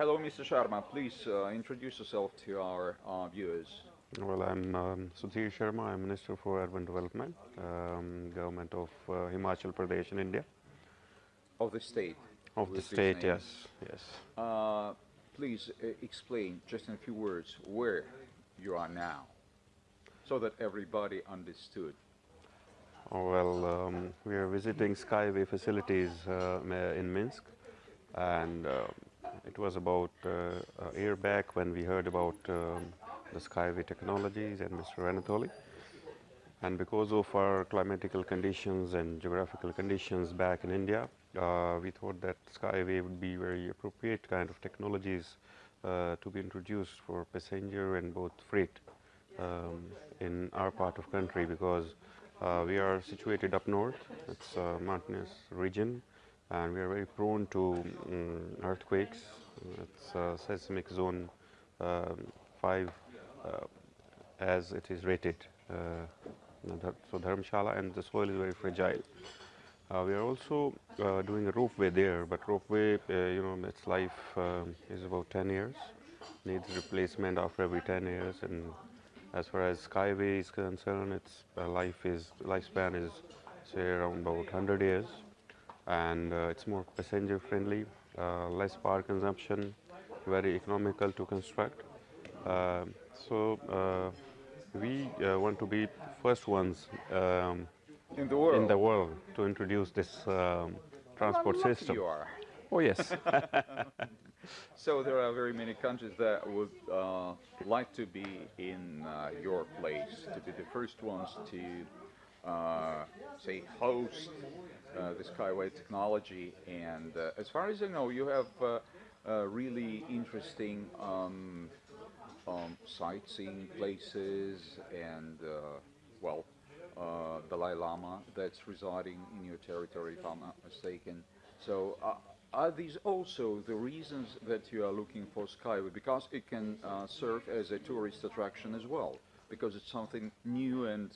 Hello, Mr. Sharma. Please uh, introduce yourself to our uh, viewers. Well, I'm um, Sudhir Sharma. I'm Minister for Urban Development, um, Government of uh, Himachal Pradesh in India. Of the state. Of the state, yes, yes. Uh, please uh, explain, just in a few words, where you are now, so that everybody understood. Oh, well, um, we are visiting Skyway facilities uh, in Minsk, and uh, it was about uh, a year back when we heard about um, the Skyway technologies and Mr. Anatoly. And because of our climatical conditions and geographical conditions back in India, uh, we thought that Skyway would be very appropriate kind of technologies uh, to be introduced for passenger and both freight um, in our part of country because uh, we are situated up north. It's a mountainous region, and we are very prone to um, earthquakes. It's a seismic zone um, five, uh, as it is rated. Uh, so Dharamshala, and the soil is very fragile. Uh, we are also uh, doing a ropeway there, but ropeway, uh, you know, its life is about 10 years, needs replacement after every 10 years, and as far as Skyway is concerned, its uh, life is lifespan is say around about 100 years, and uh, it's more passenger friendly, uh, less power consumption, very economical to construct. Um so uh, we uh, want to be first ones um, In the world. in the world to introduce this um, transport lucky system. You are. Oh yes, So there are very many countries that would uh, like to be in uh, your place, to be the first ones to, uh, say, host uh, the Skyway technology. And uh, as far as I know, you have uh, uh, really interesting um, um, sightseeing places and, well, Dalai Lama that's residing in your territory, if I'm not mistaken. So, are these also the reasons that you are looking for Skyway? Because it can serve as a tourist attraction as well, because it's something new and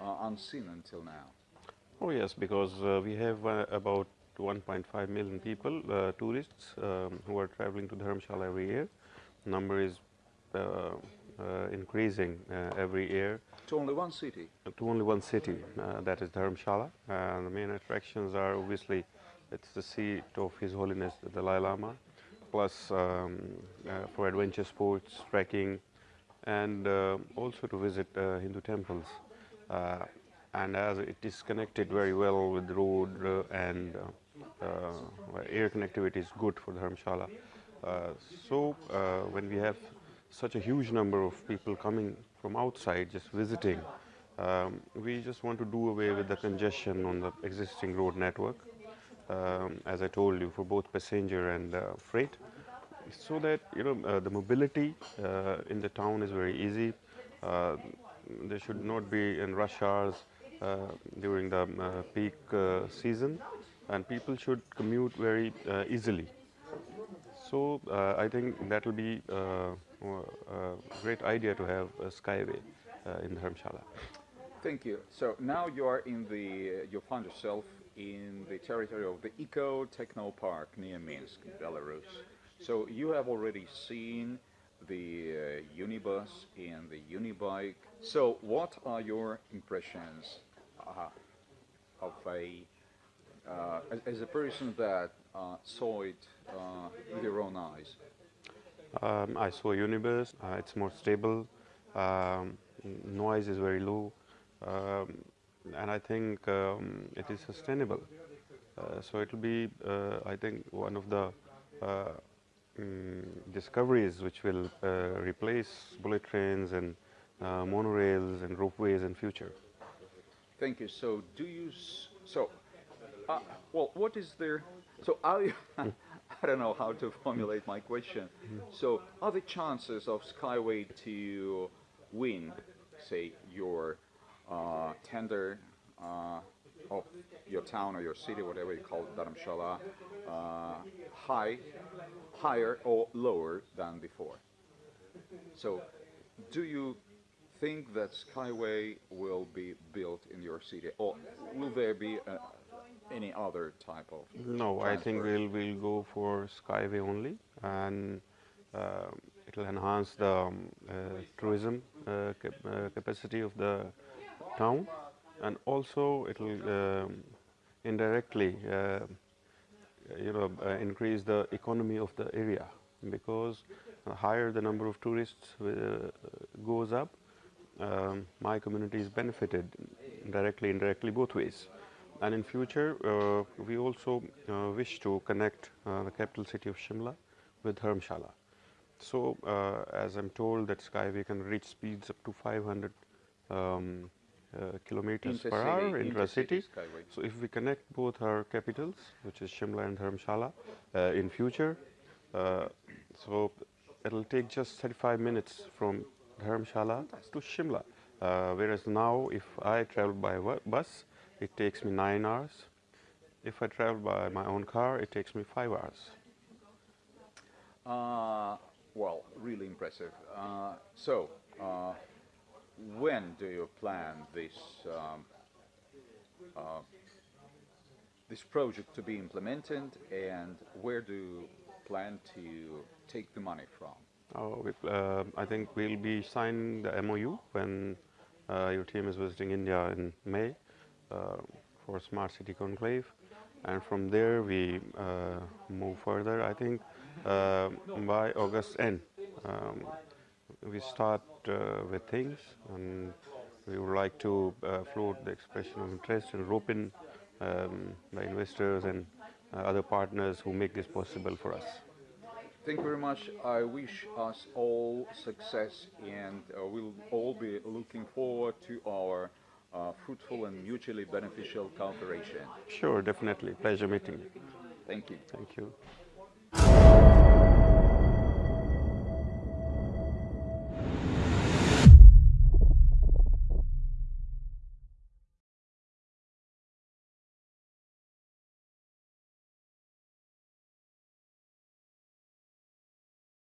uh, unseen until now. oh yes, because uh, we have uh, about 1.5 million people, uh, tourists, um, who are traveling to Dharamshala every year. Number is uh, uh, increasing uh, every year. To only one city. to only one city, uh, that is Dharamshala. And the main attractions are obviously it's the seat of His Holiness the Dalai Lama, plus um, uh, for adventure sports, trekking, and uh, also to visit uh, Hindu temples. Uh, and as it is connected very well with the road uh, and uh, air connectivity is good for Dharamshala. Uh, so when we have such a huge number of people coming from outside just visiting, um, we just want to do away with the congestion on the existing road network, um, as I told you, for both passenger and uh, freight, so that you know uh, the mobility uh, in the town is very easy. There should not be in rush hours uh, during the uh, peak uh, season, and people should commute very easily. So I think that will be a great idea to have a skyway in Dharamshala. Thank you. So now you are in the, you find yourself in the territory of the Eco Techno Park near Minsk, Belarus. So you have already seen the uh, Unibus and the Unibike. So what are your impressions uh, of a, uh, as, as a person that uh, saw it uh, with your own eyes? Um, I saw Unibus. Uh, it's more stable. Um, noise is very low, um, and I think um, it is sustainable. So it will be, I think, one of the mm, discoveries which will uh, replace bullet trains and uh, monorails and ropeways in future. Thank you. So, do you? So, uh, well, what is there? So, are you? I don't know how to formulate my question. So, are the chances of Skyway to win, say, your uh, tender uh, of your town or your city, whatever you call it, Dharamshala, uh, high, higher or lower than before? So, do you think that Skyway will be built in your city, or will there be uh, any other type of? No, I think we'll we'll go for Skyway only, and Uh, it will enhance the um, uh, tourism uh, cap- uh, capacity of the town, and also it will um, indirectly, uh, you know, uh, increase the economy of the area because higher the number of tourists uh, goes up, um, my community is benefited directly, indirectly, both ways. And in future, uh, we also uh, wish to connect uh, the capital city of Shimla with Dharamshala. So, as I'm told that Skyway can reach speeds up to 500 um, uh, kilometers per hour intra-city. So, if we connect both our capitals, which is Shimla and Dharamshala, uh, in future, uh, so it'll take just 35 minutes from Dharamshala to Shimla. Uh, whereas now, if I travel by bus, it takes me nine hours. If I travel by my own car, it takes me five hours. Uh, well, really impressive. Uh, so, uh, when do you plan this um, uh, this project to be implemented, and where do you plan to take the money from? Oh, we, uh, I think we'll be signing the MOU when uh, your team is visiting India in May uh, for Smart City Conclave, and from there we uh, move further. I think uh, by August end um, we start with things, and we would like to uh, float the expression of interest and rope in um, the investors and uh, other partners who make this possible for us. Thank you very much. I wish us all success, and uh, we'll all be looking forward to our uh, fruitful and mutually beneficial cooperation. Sure, definitely. Pleasure meeting you. Thank you. Thank you.